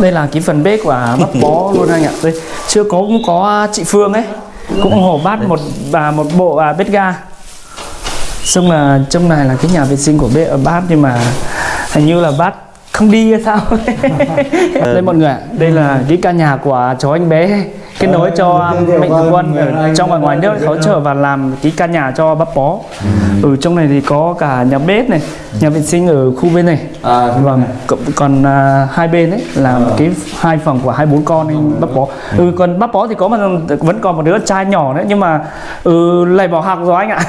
đây là cái phần bếp của bắp bó luôn anh ạ. Đây chưa có cũng có chị Phương ấy cũng hộ bát một và một bộ à, bếp ga. Xong là trong này là cái nhà vệ sinh của bếp ở bát nhưng mà hình như là bát không đi hay sao đây mọi người ạ đây là cái căn nhà của cháu anh bé kết nối cho mạnh thường quân ở trong và ngoài nước hỗ trợ và làm cái căn nhà cho bắp bó. Ở trong này thì có cả nhà bếp này nhà vệ sinh ở khu bên này. À, vâng còn, còn à, hai bên ấy là cái hai phòng của hai bốn con anh bắp bó. ừ còn bắp bó thì có mà vẫn còn một đứa trai nhỏ nữa nhưng mà ừ lại bỏ học rồi anh ạ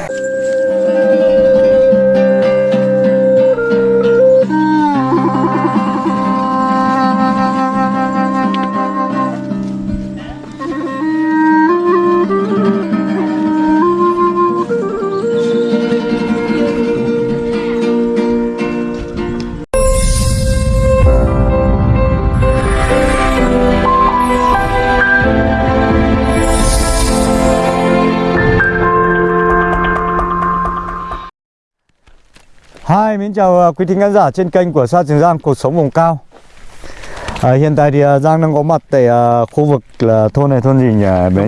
Hi, mến chào uh, quý thính khán giả trên kênh của Sa Trường Giang Cuộc Sống Vùng Cao à, Hiện tại thì uh, Giang đang có mặt tại uh, khu vực là thôn này thôn gì nhỉ nhỉ?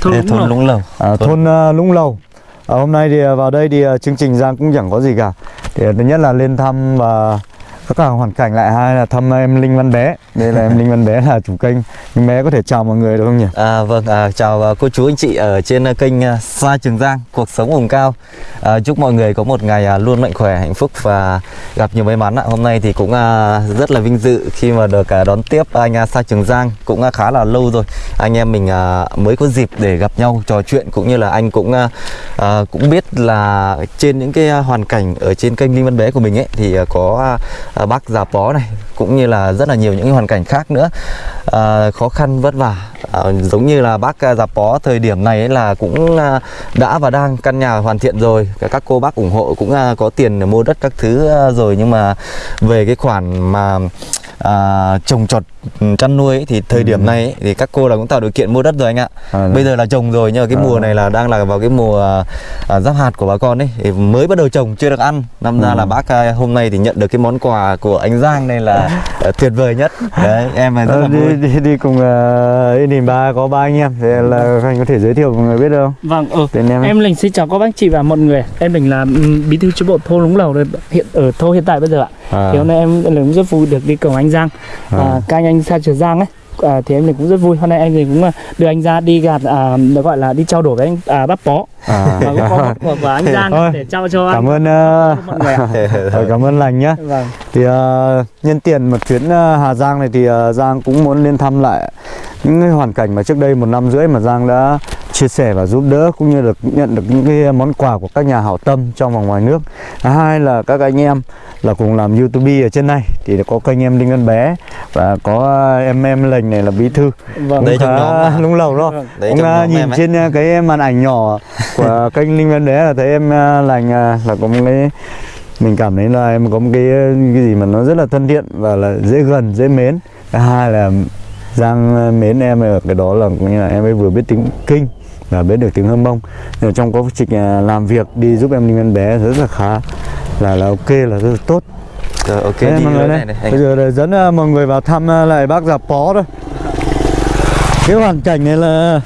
Thôn Lũng thôn Lầu. Lũng Lầu. À, thôn uh, Lũng Lầu à, Hôm nay thì vào đây thì chương trình Giang cũng chẳng có gì cả thì Thứ nhất là lên thăm và tất cả hoàn cảnh lại hai là thăm em Linh Văn Bé Đây là em Linh Văn Bé là chủ kênh Linh Bé có thể chào mọi người được không nhỉ? À, vâng, à, chào à, cô chú anh chị ở trên à, kênh à, Sa Trường Giang, cuộc sống vùng cao. À, chúc mọi người có một ngày luôn mạnh khỏe, hạnh phúc và gặp nhiều may mắn ạ. Hôm nay thì cũng à, rất là vinh dự khi mà được à, đón tiếp anh à, Sa Trường Giang cũng à, khá là lâu rồi. Anh em mình à, mới có dịp để gặp nhau trò chuyện cũng như là anh cũng à, à, cũng biết là trên những cái hoàn cảnh ở trên kênh Linh Văn Bé của mình ấy thì à, có à, Ờ, bác già bó này cũng như là rất là nhiều những hoàn cảnh khác nữa. À, khó khăn vất vả. À, giống như là bác già bó thời điểm này ấy là cũng đã và đang căn nhà hoàn thiện rồi. Các cô bác ủng hộ cũng có tiền để mua đất các thứ rồi nhưng mà về cái khoản mà à, trồng trọt ừ, chăn nuôi ấy, thì thời điểm này ấy, thì các cô là cũng tạo điều kiện mua đất rồi anh ạ. À, bây giờ là trồng rồi nhưng mà cái À. mùa này là đang là vào cái mùa à, à, giáp hạt của bà con ấy thì mới bắt đầu trồng chưa được ăn. Năm ra là bác à, hôm nay thì nhận được cái món quà của anh Giang này là à, tuyệt vời nhất. Đấy em là rất Ờ, là vui. đi, đi, đi cùng uh, Đình ba có ba anh em thì là anh có thể giới thiệu mọi người biết được không? vâng ừ. Tên em, Em Linh xin chào các bác chị và mọi người. Em Linh là bí thư chi bộ thôn Lũng Lầu hiện ở thôn hiện tại bây giờ ạ. À, Thì hôm nay em Linh cũng rất vui được đi cùng anh Giang. À. à, Các anh anh Sa Trường Giang ấy à, Thì em Linh cũng rất vui. Hôm nay em Linh cũng à, đưa anh ra đi gạt à, được gọi là đi trao đổi với anh à, bắp bó. À. Và cũng có một của, của anh Giang Thôi, để trao cho anh. cảm ơn uh, mọi người ạ. Cảm ơn lành nhá. Vâng. Thì uh, nhân tiền một chuyến uh, Hà Giang này thì uh, Giang cũng muốn lên thăm lại những cái hoàn cảnh mà trước đây một năm rưỡi mà Giang đã chia sẻ và giúp đỡ cũng như được nhận được những cái món quà của các nhà hảo tâm trong và ngoài nước. Hai là các anh em là cùng làm youtube ở trên này. Thì có kênh em Đinh Văn Bé và có em em lành này là bí thư. Vâng. Đây cũng trong nhóm mà. lung lầu đó. Vâng. Đấy, cũng uh, nhóm nhìn em ấy. trên uh, cái màn ảnh nhỏ của kênh Linh Văn Bé là thấy em uh, lành là có một cái mình cảm thấy là em có một cái cái gì mà nó rất là thân thiện và là dễ gần dễ mến. Thứ hai là Giang mến em ở cái đó là cũng như là em ấy vừa biết tiếng kinh và biết được tiếng hâm mông. Là trong quá trình làm việc đi giúp em Linh Văn Bé rất là khá là là ok là rất là tốt. Rồi, ok Đấy, đi này, này anh. Bây giờ là dẫn uh, mọi người vào thăm uh, lại bác già pó thôi. Cái hoàn cảnh này là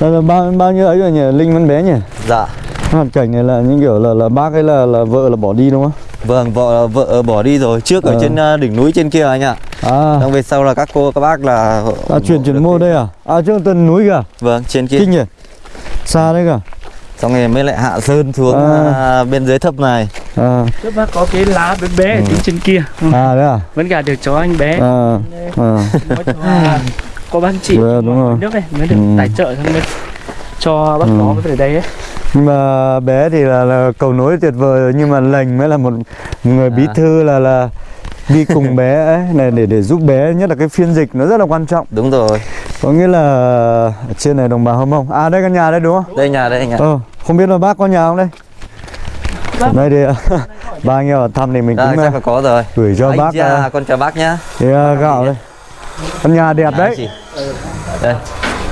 là, là bao bao nhiêu ấy rồi nhỉ? Linh Văn Bé nhỉ? Dạ. Hoàn cảnh này là những kiểu là là bác ấy là là vợ là bỏ đi đúng không? Vâng vợ vợ bỏ đi rồi. Trước ở Ờ. trên à, đỉnh núi trên kia anh ạ. À. Xong về sau là các cô các bác là à chuyển chuyển mô đây à? À trước tận núi kìa. Vâng trên kia. Kinh nhỉ? Xa đấy kìa. Xong rồi mới lại hạ sơn xuống À. à, bên dưới thấp này à. Trước bác có cái lá bé bé ở phía trên kia. Ừ. à đấy à? Vẫn cả được cho anh bé. À à. Mới à, có bác chị Vâng, đúng rồi. nước này mới được Ừ. tài trợ xong mới cho bác Ừ. nó về đây ấy. Nhưng mà bé thì là, là cầu nối tuyệt vời rồi, nhưng mà lành mới là một người bí À. thư là là đi cùng bé ấy này để để giúp bé nhất là cái phiên dịch nó rất là quan trọng. Đúng rồi. Có nghĩa là ở trên này đồng bào hâm mông. À đây căn nhà đây đúng không? Đây nhà đây anh ạ ờ không biết là bác có nhà không đây. Đây thì ba anh em vào thăm thì mình à, cũng uh, là có rồi. gửi cho anh bác cha, uh, con chào bác nhá. cái uh, gạo đây. Căn nhà đẹp đấy. chị. đây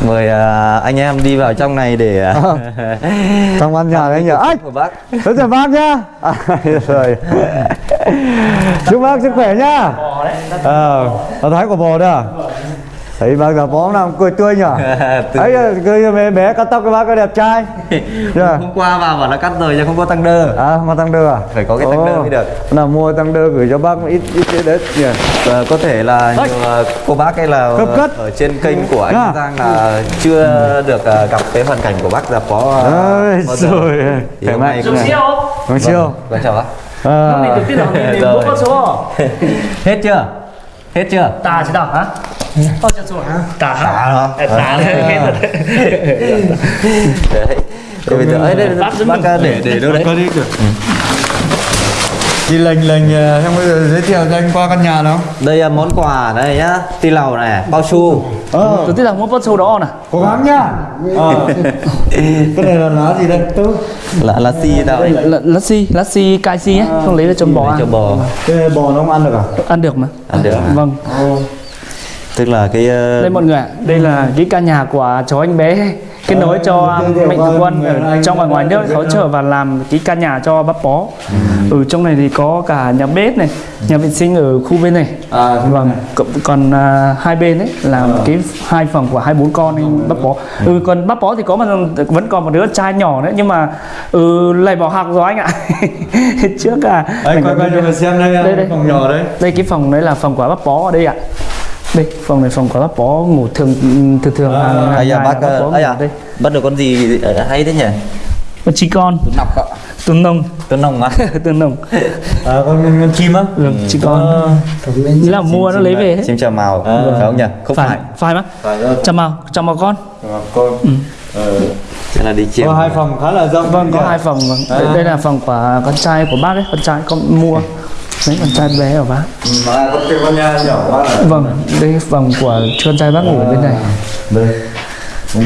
mời à, anh em đi vào trong này để à, trong căn nhà đấy nhỉ. Ách của bác. Thế chào bác nhá. À, rồi. Chúc bác sức khỏe nhá. Ờ tao thấy của bò đó à? Thấy bác già bó nào cười tươi nhở? Ấy cười bé bé cắt tóc cái bác có đẹp trai. Dạ. hôm qua vào bảo là cắt rồi nhưng không có tăng đơ. À mà tăng đơ à? Phải có cái tăng đơ mới được. nào mua tăng đơ gửi cho bác ít ít ít đấy nhỉ? Ờ, có thể là nhiều ờ, cô bác hay là Cấp cất. ở trên kênh của anh À. Giang là chưa được ờ, gặp cái hoàn cảnh của bác già phó ờ, ơi bao giờ. rồi. Khỏe hôm mạnh siêu không? Vâng siêu Vâng chào bác. À, Lúc này được tiết nào thì Rồi. bố có số. Hết chưa? Hết chưa? Tà chứ nào hả? Bao nhiêu số hả? Tà hả? Rồi đấy Thế bây giờ ấy đây Bác ờ, để để đâu đấy? Có đi được đi lệnh lệnh xong bây giờ giới thiệu cho anh qua căn nhà nào? Đây là món quà đây nhá. Ti lầu này bao su ờ. Tôi tiết nào mua bao số đó nè. Cố gắng nhá. Ờ. cái này là lá gì đây? Tư. Là là si đâu đấy Lá xi, lá xi cai xi ấy Không lấy ra cho bò Lấy cho ăn bò. Cái bò nó không ăn được à? Ăn được mà. Ăn được. Vâng tức là cái ờ, Đây mọi người ạ, đây là cái căn nhà của cháu anh bé kết nối cho thiệu mạnh thường quân người ở trong và ngoài nước hỗ trợ và làm cái căn nhà cho bác bó. Ừ trong này thì có cả nhà bếp này, nhà vệ sinh ở khu bên này. à Vâng, còn, còn à, hai bên ấy là cái hai phòng của hai bốn con anh bác bó. Ừ còn bác bó thì có mà vẫn còn một đứa trai nhỏ nữa nhưng mà ừ lại bỏ học rồi anh ạ. Trước à. anh quay quay cho mình xem đây, Đây, đây. phòng nhỏ đấy Đây cái phòng đấy là phòng của bác bó ở đây ạ. Đây, phòng này phòng của bác bó ngủ thường thường thường À, hàng, hàng ai da ngày bác là ờ, ngủ à đây. bắt được con gì ờ, hay thế nhỉ Con chi con, tuấn nọc ạ tuấn nông, tuấn nồng á tuấn nông. à con con, con chim á Ừ, chi con. Nghĩa là mua nó lấy về hết. chim chào màu À. phải không nhỉ không phải, Phải, bác. phải rồi Chào màu, chào màu con. con ờ. Thế là đi chiêm có hai phòng khá là rộng Vâng, có hai phòng. Vâng. Đây, À. đây là phòng của con trai của bác ấy, con trai con mua. Đấy, con trai bé của bác. mà con cái con nhà nhỏ quá là Vâng, đây phòng của con trai bác ngủ ở bên này. đây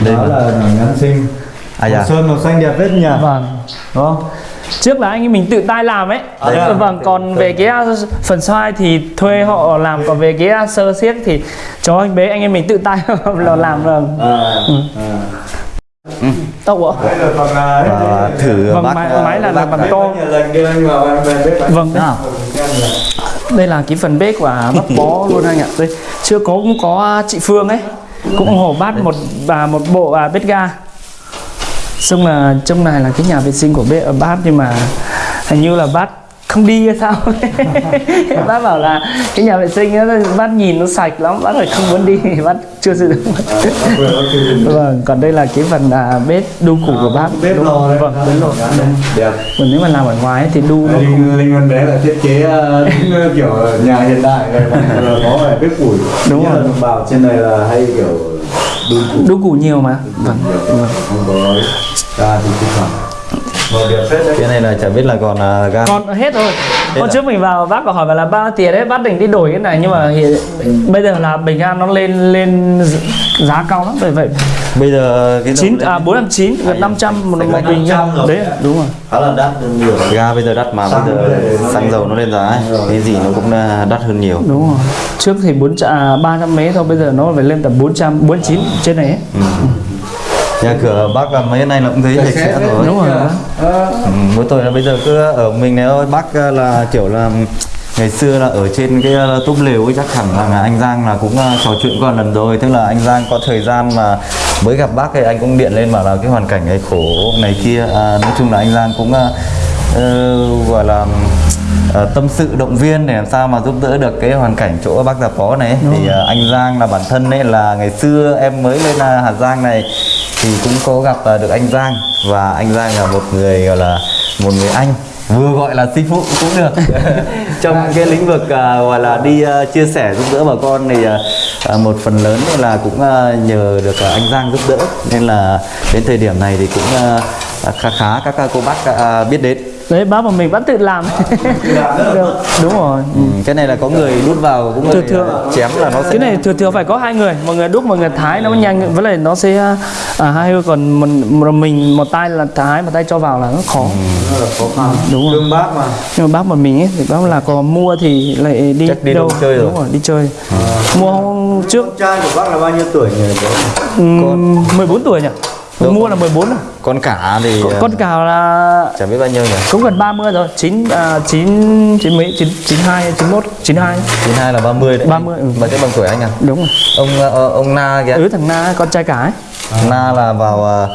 Đây là ngắn xinh À dạ. Màu sơn màu xanh đẹp hết nhỉ Vâng. đúng không Trước là anh ấy mình tự tay làm ấy. À, đấy à? vâng, còn về cái uh, phần xoay thì thuê họ làm, còn về cái uh, sơ siếc thì cho anh bé anh em mình tự tay là làm vâng. à, Ừ. à. Tốc ạ. đây à, thử Vâng, bác máy- máy là- bác là bằng to. nhiều lần đưa anh vào em về bếp anh Vâng. nào Đây là cái phần bếp của bác bó luôn anh ạ. Đây, chưa có cũng có chị Phương ấy cũng ủng hộ bát một và một bộ à, bếp ga. Xong là trong này là cái nhà vệ sinh của bếp ở bát nhưng mà hình như là bát không đi hay sao? Bác bảo là cái nhà vệ sinh đó, bác nhìn nó sạch lắm bác lại không muốn đi bác chưa sử dụng. Vâng còn đây là cái phần à, bếp đu củ của bác. Bếp lò vâng. Bếp lò đẹp còn nếu mà làm ở ngoài ấy thì đu nó không linh linh văn bé là thiết kế ờ, kiểu nhà hiện đại này có phải bếp củi. Đúng rồi. bào trên này là hay kiểu đun củi đu củ nhiều mà. Vâng vâng. không có ra thì thực phẩm cái này là chả biết là còn ờ, ga còn hết rồi. Hôm à? trước mình vào bác có hỏi là bao tiền đấy bác định đi đổi cái này nhưng mà hiện, bây giờ là bình ga nó lên lên giá cao lắm vậy vậy bây giờ cái chín à bốn trăm chín gần năm trăm một, một bình ga 500 rồi. đấy đúng rồi. Khá là đắt nhiều. Ga bây giờ đắt mà bây giờ xăng dầu nó lên giá ấy. cái gì nó cũng ờ, đắt hơn nhiều. Đúng rồi. Trước thì bốn à, ba trăm mấy thôi bây giờ nó phải lên tầm bốn trăm bốn chín trên này ấy. Nhà cửa bác là mấy nay là cũng thấy sạch sẽ rồi. Đúng rồi. Ừ, mỗi tội là bây giờ cứ ở mình này thôi bác ờ, là kiểu là ngày xưa là ở trên cái ờ, túp lều ấy chắc hẳn là, anh Giang là cũng ờ, trò chuyện qua lần rồi. Tức là anh Giang có thời gian mà mới gặp bác thì anh cũng điện lên bảo là cái hoàn cảnh này khổ này kia. À, nói chung là anh Giang cũng ờ, ờ, gọi là ờ, tâm sự động viên để làm sao mà giúp đỡ được cái hoàn cảnh chỗ bác già phó này. Ấy. thì ờ, anh Giang là bản thân ấy là ngày xưa em mới lên ờ, Hà Giang này thì cũng có gặp à, được anh Giang. Và anh Giang là một người gọi là một người anh. Vừa gọi là sư phụ cũng được. Trong cái lĩnh vực à, gọi là đi à, chia sẻ giúp đỡ bà con thì à, một phần lớn là cũng nhờ được anh Giang giúp đỡ. Nên là đến thời điểm này thì cũng khá khá các cô bác biết đến đấy bác mà mình vẫn tự làm. Được, đúng rồi. Ừ, cái này là có người đút vào cũng Thường người thường- à, chém là nó sẽ cái này thường thường phải có hai người một người đúc một người thái nó mới nhanh với lại nó sẽ à, hai người còn mình một mình một tay là thái một tay cho vào là nó khó. Rất là khó khăn. Đúng rồi. Bác mà. Nhưng mà bác một mình ấy thì bác là có mua thì lại đi Chắc đi đâu chơi rồi. đúng rồi đi chơi. Mua hôm trước. Con trai của bác là bao nhiêu tuổi nhỉ? Bố? um, 14 tuổi nhỉ Đâu mua con- là 14 rồi con cả thì ờ, con cào là chả biết bao nhiêu nhỉ? cũng gần 30 rồi. 9 à, 9 9 mấy 9 92 91 92 92 là 30 đấy. 30, ừ. mà thế bằng tuổi anh à? Đúng rồi. Ông ờ, ông Na kìa. Ừ thằng na con trai cả ấy. Na là vào ờ,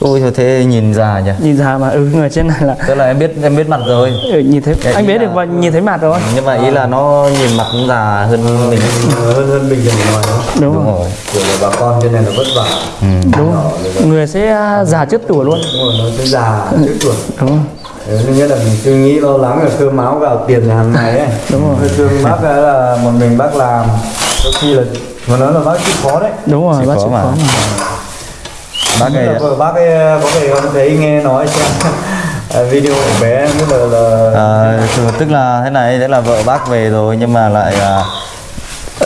ôi thôi thế nhìn già nhỉ? Nhìn ra mà ừ người trên này là tức là em biết em biết mặt rồi. Ừ, nhìn thấy Cái anh biết là- được và nhìn thấy mặt rồi. Nhưng mà ý là nó nhìn mặt cũng già hơn mình. Hơn hơn bình thường ngoài đó đúng, đúng rồi. rồi. Kiểu là bà con trên này là vất vả. Đúng. rồi. người sẽ à, già trước tuổi luôn. Đúng rồi nó sẽ già trước tuổi. Đúng. Nên nghĩa là mình suy nghĩ lo lắng là cơm áo gạo tiền là hàng ngày ấy. Đúng rồi. Thương bác là một mình bác làm. Đôi khi là mà nói là bác chịu khó đấy. Đúng rồi Chịu bác khó chịu mà. khó mà bác ấy bác ấy có thể không thấy nghe nói trong à, video của bé như là, là À, tức- tức là thế này, thế là vợ bác về rồi nhưng mà lại à,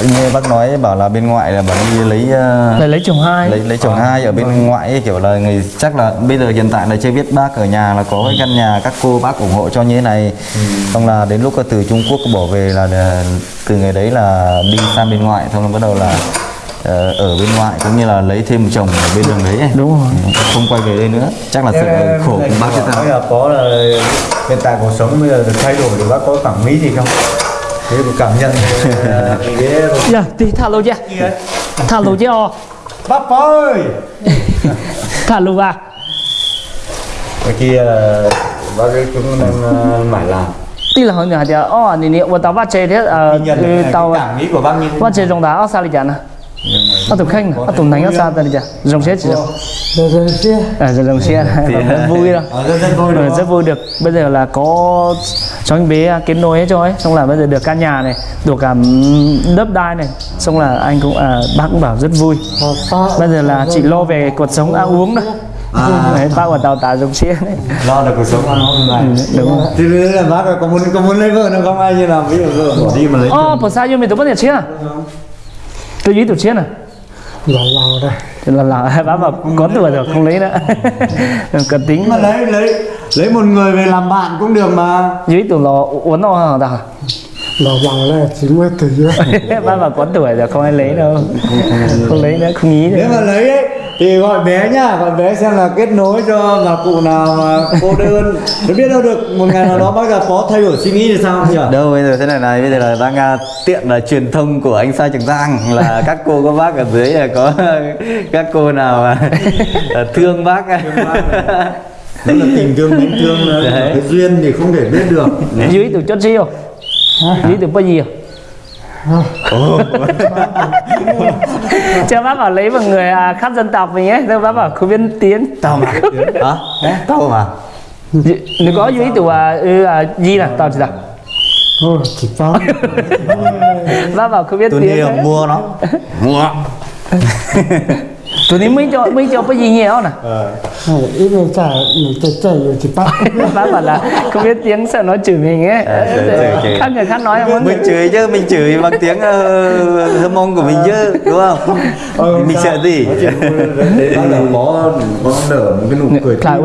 như bác nói bảo là bên ngoại là bảo đi lấy à, lại lấy chồng hai. lấy lấy chồng hai ở bên ngoại ấy, kiểu là người chắc là bây giờ hiện tại là chưa biết bác ở nhà là có cái căn nhà các cô bác ủng hộ cho như thế này. Xong là đến lúc từ Trung Quốc bỏ về là, từ ngày đấy là đi sang bên ngoại xong là bắt đầu là ờ, Ờ, ở bên ngoại cũng như là lấy thêm một chồng ở bên đường đấy đúng rồi. Không quay về đây nữa. Chắc là sự ờ, khổ của bác chúng ta có là hiện tại cuộc sống bây giờ được thay đổi thì bác có cảm nghĩ gì không? Thế một cảm nhận ờ, dạ thì thả lô dạ. chứ thả lô chứ bác ơi! Thả lô à cái kia bác cũng đang mải làm. Tức là hồi nhỏ thì ô nè nè, tôi tao bắt chế thế ờ ừ, tao bắt chơi trong đó sao lại chả nè À, ở tụi khanh ở tụi nánh ở xa ta đi chả dòng xe chỉ dòng xe à dòng xe à, rất vui đó. À, rất vui được. Bây giờ là có cho anh bé kết nối hết cho ấy. Xong là bây giờ được căn nhà này được cả đất đai này. Xong là anh cũng à, bác cũng bảo rất vui. Ờ, bây giờ là chỉ lo về cuộc sống ăn uống thôi à. đấy, bác của tàu tả dùng xe đấy. Lo được cuộc sống ăn hôm nay ừ, đúng không thì là bác có muốn có muốn lấy vợ nó không? Ai như nào ví dụ vợ bỏ đi mà lấy oh, por sao yo me tomo de chia Tôi ý tụi chia à? lão lão đây là là bác bảo có tuổi rồi không lấy nữa. Cần tính. Mà lấy lấy lấy một người về làm bạn cũng được mà. Dưới tụi nó uốn nó hả ta lão lão đây chỉ mới dưới. Bác bảo có tuổi rồi không ai lấy đâu. Không lấy nữa, không nghĩ nếu nữa mà lấy ấy thì gọi bé nhá gọi bé xem là kết nối cho bà cụ nào mà cô đơn. Để biết đâu được một ngày nào đó bác gặp có thay đổi suy nghĩ thì sao nhỉ? Đâu bây giờ thế này này bây giờ là đang à, tiện là truyền thông của anh Sa Trường Giang là các cô các bác ở dưới là có các cô nào mà à, thương bác. Đó là tình thương mến thương là Đấy. cái duyên thì không thể biết được. Dưới tụi chốt chiêu Dưới tụi bao nhiêu Cho bác bảo lấy một người à, khác dân tộc mình ấy. Rồi bác bảo không biết tiếng tao mà. Hả? Tao mà. Nếu có dưới tụi à, ừ, à, gì là tao chỉ là chỉ có. Bác bảo không biết tôi tiếng đi đấy. mua nó. Mua Ní mới cho mới cho cái gì nhiều nè. Ít người trả người ta chạy rồi chỉ bắt. Bác bảo là không biết tiếng sợ nó chửi mình ấy. À, khác người khác nói có mình người- chửi chứ mình chửi bằng tiếng hâm mong của mình chứ đúng không? Ờ, mình sợ gì? Là có có nở một cái nụ cười lại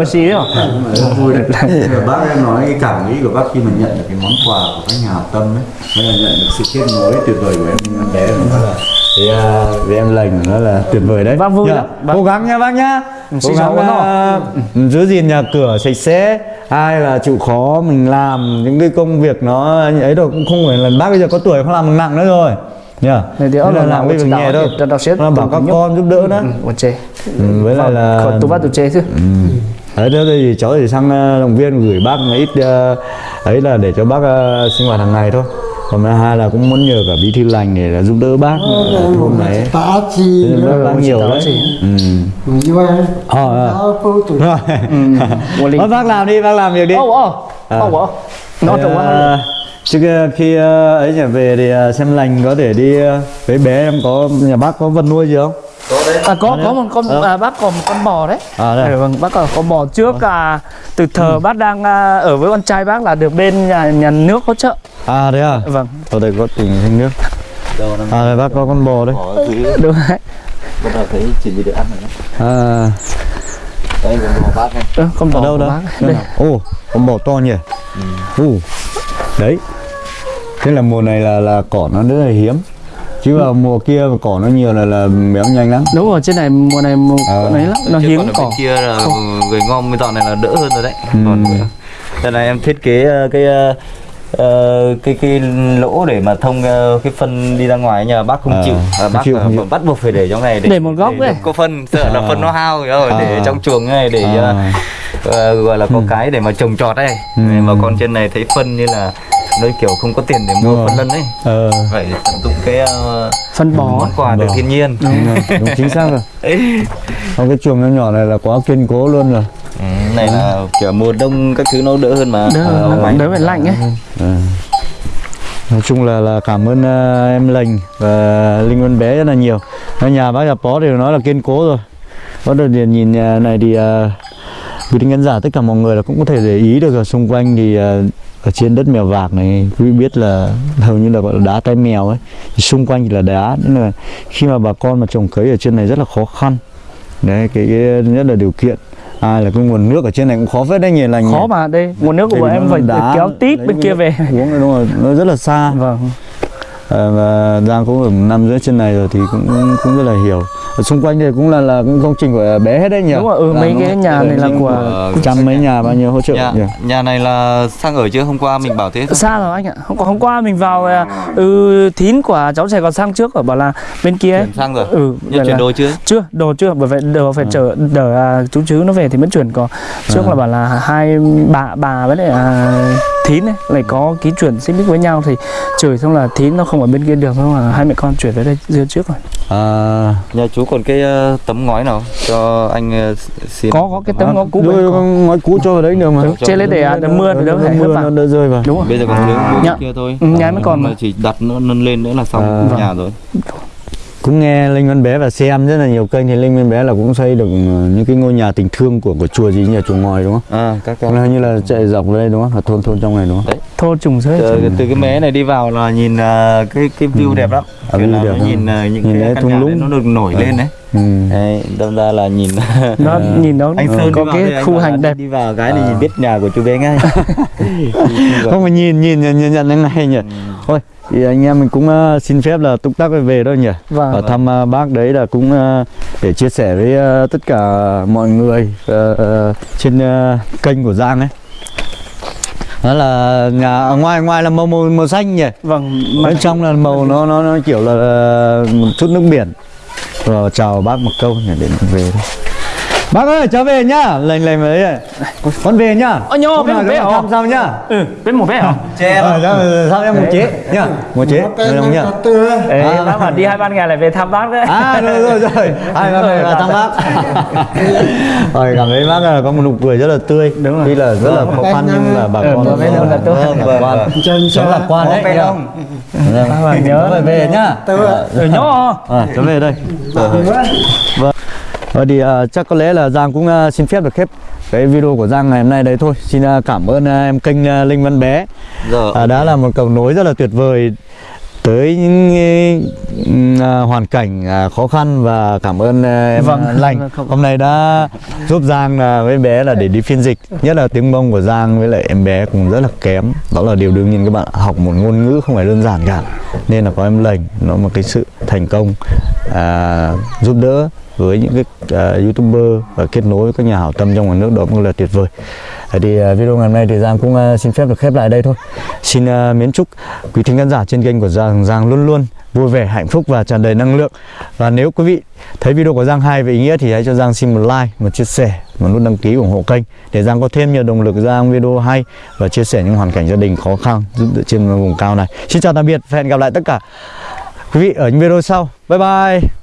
vui đấy Nhưng mà bác em nói cái cảm nghĩ của bác khi mà nhận được cái món quà của các nhà hảo tâm ấy. Mới là nhận được sự kết nối tuyệt vời của em bé. Nó là thì, à, vì em lành nó là tuyệt vời đấy. Bác vui Nhá. lắm, bác- cố gắng nha bác nhá. Cố xin chào gắng bác à, giữ gìn nhà cửa sạch sẽ. Hai là chịu khó mình làm những cái công việc nó ấy rồi cũng không phải là bác bây giờ có tuổi không làm nặng nữa rồi. Nhá Nên là là làm cái việc nhẹ xếp Nó bảo các con giúp đỡ một chê. Ừ, với lại là còn tụi bắt tụi chê chứ. Ừ. Đấy, thế thì cháu thì sang ờ, động viên gửi bác một ít ấy là để cho bác sinh hoạt hàng ngày thôi còn thứ hai là cũng muốn nhờ cả bí thư lành để là giúp đỡ bác. Ở thôn này tá chi bác nhiều đấy. Ừ. Ờ, ờ. rồi. Một ly Thôi, bác làm đi bác làm việc đi. Ô ô ô ô nó trồng ờ, ờ, khi ờ, ấy trở về thì ờ, xem lành có thể đi ờ, với bé em có nhà bác có vật nuôi gì không à, có có một con à, bác còn một con bò đấy. À đây. Ừ, vâng bác còn có bò. Trước à, từ thờ bác đang à, ở với con trai bác là được bên nhà, nhà nước hỗ trợ. À đấy à? Vâng. Ở đây có tỉnh thanh nước. À đây bác có con bò đấy. Đúng đấy bắt đầu thấy chỉ gì được ăn rồi đó à. Đây còn bò bác này ừ, con bò ở đâu đó? đây? Ồ, con bò to nhỉ? Ồ, đấy. Thế là mùa này là là cỏ nó rất là hiếm chứ vào mùa kia mà cỏ nó nhiều là là béo nhanh lắm đúng rồi trên này mùa này mùa Ờ. ấy lắm nó Chứ hiếm còn cỏ bên kia là người ngon bên dọn này là đỡ hơn rồi đấy Ừ. còn đây này em thiết kế ờ, cái ờ, ờ, cái cái lỗ để mà thông ờ, cái phân đi ra ngoài nhờ bác không Ờ, chịu à, bác chịu, ờ, chịu. bắt buộc phải để trong này Để một góc ấy. có phân sợ là Ờ. phân nó hao rồi để Ờ. trong chuồng này để ờ, À. ờ, gọi là có cái để mà trồng trọt đây Ừ. mà con trên này thấy phân như là nó kiểu không có tiền để mua rồi. phân lân ấy. Ờ. Phải tận dụng cái ờ, phân bó. món quà từ thiên nhiên. Đúng, rồi, đúng chính xác rồi. Không, cái chuồng nhỏ nhỏ này là quá kiên cố luôn rồi. Ừ, này là kiểu mùa đông các thứ nó đỡ hơn mà. Đỡ Ờ, đỡ, đỡ phải lạnh ấy. Ờ. nói chung là là cảm ơn ờ, em lành và linh văn bé rất là nhiều. Nhà bác nhà pó thì nói là kiên cố rồi. Có được nhìn nhìn nhà này thì uh, quý khán giả tất cả mọi người là cũng có thể để ý được ở xung quanh thì ờ, ở trên đất mèo vạc này quý biết là hầu như là gọi là đá tay mèo ấy. Thì xung quanh thì là đá nên là khi mà bà con mà trồng cấy ở trên này rất là khó khăn. Đấy cái, cái nhất là điều kiện. Ai là cái nguồn nước ở trên này cũng khó phết đấy nhỉ lành khó mà đây nguồn nước của bọn em phải đá, kéo tít bên kia về. uống đúng rồi nó rất là xa. Vâng và Giang cũng ở năm rưỡi trên này rồi thì cũng cũng rất là hiểu. Ở xung quanh đây cũng là là cũng công trình của bé hết đấy nhỉ? Đúng rồi ừ, Là mấy cái nhà này là của trăm mấy nhà bao nhiêu hỗ trợ nhà, nhỉ? nhà này là sang ở chưa? Hôm qua mình bảo thế không? xa rồi anh ạ. Hôm, qua- hôm qua mình vào à, ừ, thín của cháu trẻ còn sang trước ở bảo là bên kia ấy. sang rồi. Ừ nhưng chuyển là- đồ chưa? chưa đồ chưa bởi vậy đồ phải Ừ. chờ đợi à, chú chứ nó về thì mới chuyển. Có trước À. là bảo là hai bà bà với lại à, thín ấy lại có ký chuyển xích mích với nhau thì chửi xong là thín nó không ở bên kia được xong là hai mẹ con chuyển về đây dưa trước rồi. À nhà chú còn cái ờ, tấm ngói nào cho anh ờ, xin có có cái tấm ngõ cũ Đưa ngói cũ cho vào đấy được mà. Trên lấy để à, đỡ mưa thì đỡ phải mưa nó rơi vào. Đúng rồi. Bây giờ còn thiếu cái kia thôi. Ừ, nhà mới còn mà chỉ đặt nó nâng lên nữa là xong À. nhà rồi. Cũng nghe linh văn bé và xem rất là nhiều kênh thì linh văn bé là cũng xây được ờ, những cái ngôi nhà tình thương của của chùa gì nhỉ chùa ngòi đúng không? À các Là như là chạy dọc vào đây đúng không? Là thôn thôn trong này đúng không? Thô trùng rơi từ, từ cái mé này đi vào là nhìn ờ, cái cái view đẹp lắm À, Kiểu view là đẹp nó nhìn ờ, những Nhìn cái thung nhà lũng. nó được nổi lên đấy Ừ. đấy đâm ra là nhìn nó nhìn nó anh Sơn có cái đây, anh khu hành đẹp đi vào cái thì À. nhìn biết nhà của chú bé ngay Không mà nhìn nhìn nhìn nhận nhận ngay nhỉ. Ừ. Thôi thì anh em mình cũng ờ, xin phép là túc tắc về thôi nhỉ. và Và thăm ờ, bác đấy là cũng ờ, để chia sẻ với ờ, tất cả mọi người ờ, ờ, trên ờ, kênh của Giang ấy. Đó là nhà ở ngoài ngoài là màu màu, màu xanh nhỉ. vâng Bên trong là màu nó nó nó kiểu là một chút nước biển. Rồi chào bác một câu nhỉ để về thôi. Bác ơi, cháu về nhá. Lành lành đấy này. Con về nhá. Ơ, nhô, nào một bé hả? thăm sau nhá. ừ bên một bé hả che Ờ, sao em một chế nhá. Một chế. Được không nhá? Ê, À. bác bảo đi hai ban ngày lại về thăm bác đấy À rồi rồi rồi. Hai ba về là thăm bác. Rồi cảm thấy bác là có một nụ cười rất là tươi. Đúng rồi. Tuy là rất là khó khăn nhưng là bà Ừ, con bà bé đâu là tôi. lạc quan. Chân Sống lạc quan đấy. bé Vâng. Bác nhớ. Về nhá. ừ nhó À, cháu về đây. Vâng. Rồi thì à, chắc có lẽ là Giang cũng à, xin phép được khép cái video của Giang ngày hôm nay đấy thôi. Xin à, cảm ơn à, em kênh à, Linh Văn Bé. giờ À, đã là một cầu nối rất là tuyệt vời tới những à, hoàn cảnh à, khó khăn và cảm ơn à, em Vâng. Lành. Hôm nay đã giúp Giang là với bé là để đi phiên dịch. Nhất là tiếng Mông của Giang với lại em bé cũng rất là kém. Đó là điều đương nhiên các bạn học một ngôn ngữ không phải đơn giản cả. Nên là có em Lành nó một cái sự thành công à, giúp đỡ với những cái uh, youtuber và kết nối với các nhà hảo tâm trong ngoài nước đó cũng là tuyệt vời. À, thì uh, video ngày hôm nay thì Giang cũng uh, xin phép được khép lại đây thôi. Xin uh, miến chúc quý thính khán giả trên kênh của Giang Giang luôn luôn vui vẻ hạnh phúc và tràn đầy năng lượng. Và nếu quý vị thấy video của Giang hay và ý nghĩa thì hãy cho Giang xin một like một chia sẻ một nút đăng ký ủng hộ kênh để Giang có thêm nhiều động lực ra video hay và chia sẻ những hoàn cảnh gia đình khó khăn giúp đỡ trên vùng cao này. Xin chào tạm biệt và hẹn gặp lại tất cả quý vị ở những video sau. Bye bye!